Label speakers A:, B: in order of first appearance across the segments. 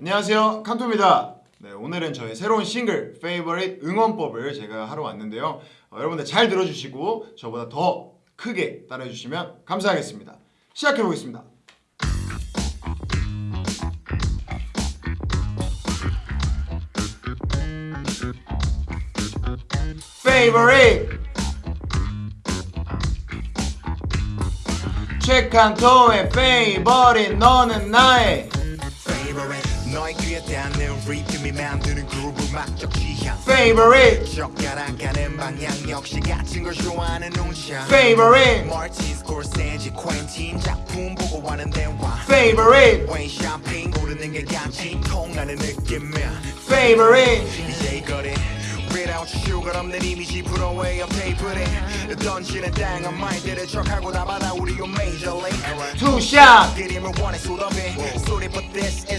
A: 안녕하세요. 칸토입니다. 네, 오늘은 저의 새로운 싱글 Favorite 응원법을 제가 하러 왔는데요. 어, 여러분들 잘 들어주시고 저보다 더 크게 따라해주시면 감사하겠습니다. 시작해보겠습니다. Favorite. 최칸토의 Favorite 너는 나의.
B: Favorite 너의 귀에 닿는 리듬이 만드는 그룹을 막적 취향
A: Favorite.
B: 젓가락가는 방향 역시 같은 걸 좋아하는 눈샷
A: Favorite.
B: 마틴 스콜세지 퀸틴 작품 보고 하는 대화.
A: Favorite.
B: 웨인 샴핑 고르는 게 같이 통하는 느낌이야
A: Favorite.
B: 이제 이거래 Without sugar 없는 이미지 업 테이프를 던지는 다양한 말들을 척하고 나마다 우리 요 league.
A: Two shot
B: 그림을 원해 수업에 소리 but this is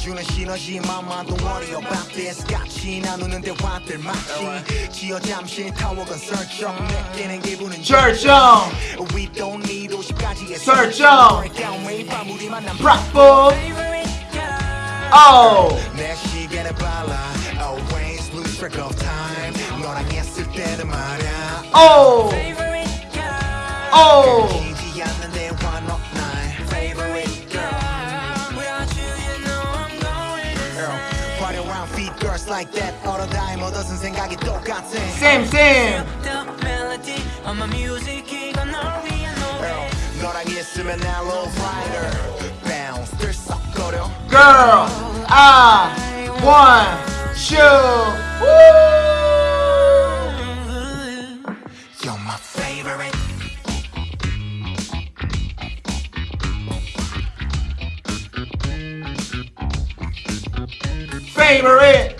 B: 서로에게 주는 시너지 Mama don't worry about this 같이 나누는 대화들 마치 지어 잠시 타워건 설정 느끼는 기분은
A: 절정
B: We don't need 50까지의
A: 설정.
B: 설정 매일 밤 우리 만남
A: Bravo
C: Favorite girl.
A: Oh
B: 내 시계는 빨라 Always lose track of time 너랑 했을 때는 말야
A: Oh
C: Favorite girl.
A: Oh
B: like that all the time 얻어쓴 생각이 똑같아
A: Same same
C: The melody of my music 이건 널 위한 노래
B: 너랑 있으면 난 love rider bounce 들썩거려
A: Girl I want you
B: You're my favorite
A: Favorite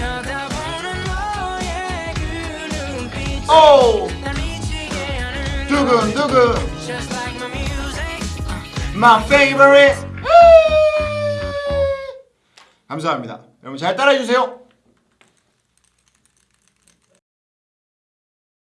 C: 그.
A: Oh 두근 두근.
C: Just like
A: my favorite. 감사합니다. 여러분 잘 따라해주세요